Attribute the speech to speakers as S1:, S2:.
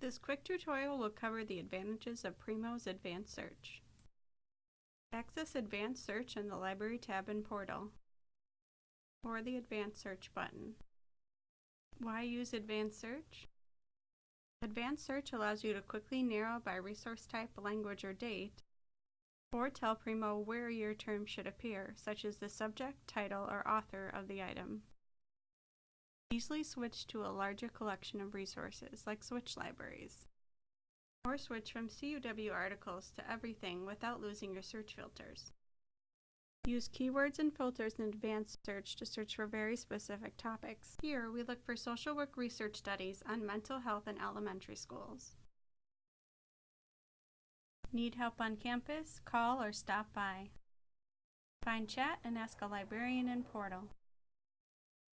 S1: This quick tutorial will cover the advantages of Primo's Advanced Search. Access Advanced Search in the Library tab in Portal, or the Advanced Search button. Why use Advanced Search? Advanced Search allows you to quickly narrow by resource type, language, or date, or tell Primo where your term should appear, such as the subject, title, or author of the item. Easily switch to a larger collection of resources, like Switch Libraries. Or switch from CUW articles to everything without losing your search filters. Use keywords and filters in advanced search to search for very specific topics. Here, we look for social work research studies on mental health in elementary schools. Need help on campus? Call or stop by. Find chat and ask a librarian in Portal.